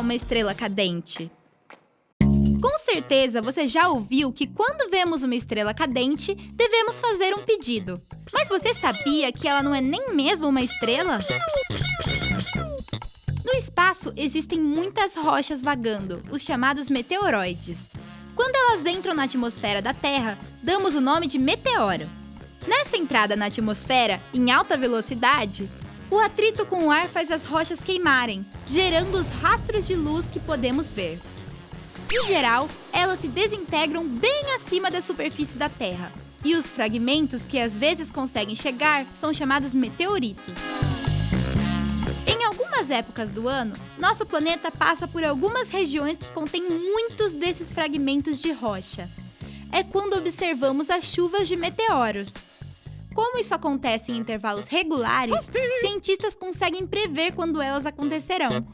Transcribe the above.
uma estrela cadente? Com certeza você já ouviu que quando vemos uma estrela cadente, devemos fazer um pedido. Mas você sabia que ela não é nem mesmo uma estrela? No espaço existem muitas rochas vagando, os chamados meteoroides. Quando elas entram na atmosfera da Terra, damos o nome de meteoro. Nessa entrada na atmosfera, em alta velocidade, o atrito com o ar faz as rochas queimarem, gerando os rastros de luz que podemos ver. Em geral, elas se desintegram bem acima da superfície da Terra, e os fragmentos que às vezes conseguem chegar são chamados meteoritos. Em algumas épocas do ano, nosso planeta passa por algumas regiões que contêm muitos desses fragmentos de rocha. É quando observamos as chuvas de meteoros. Como isso acontece em intervalos regulares, cientistas conseguem prever quando elas acontecerão.